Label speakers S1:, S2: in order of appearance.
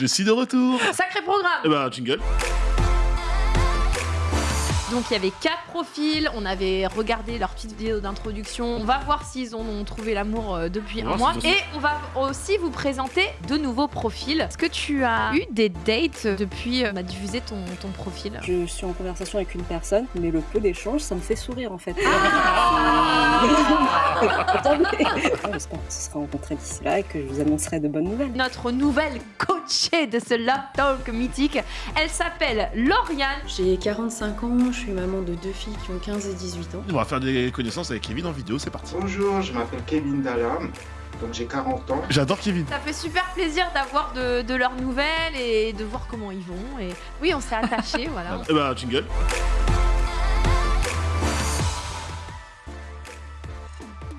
S1: Je suis de retour.
S2: Sacré programme
S1: Eh ben, jingle.
S2: Donc il y avait quatre profils, on avait regardé leur petite vidéo d'introduction. On va voir s'ils ont trouvé l'amour euh, depuis
S1: On
S2: un mois. Et on va aussi vous présenter de nouveaux profils. Est-ce que tu as eu des dates depuis euh, on a diffusé ton, ton profil?
S3: Je suis en conversation avec une personne, mais le peu d'échanges, ça me fait sourire en fait. Attendez J'espère qu'on se sera rencontrés d'ici là et que je vous annoncerai de bonnes nouvelles.
S2: Notre nouvelle coachée de ce Love Talk mythique, elle s'appelle Lauriane.
S4: J'ai 45 ans, je suis maman de deux filles qui ont 15 et 18 ans.
S1: On va faire des connaissances avec Kevin en vidéo, c'est parti.
S5: Bonjour, je m'appelle Kevin Dallam, donc j'ai 40 ans.
S1: J'adore Kevin.
S2: Ça fait super plaisir d'avoir de, de leurs nouvelles et de voir comment ils vont. Et oui, on s'est attachés, voilà.
S1: Eh ben, jingle.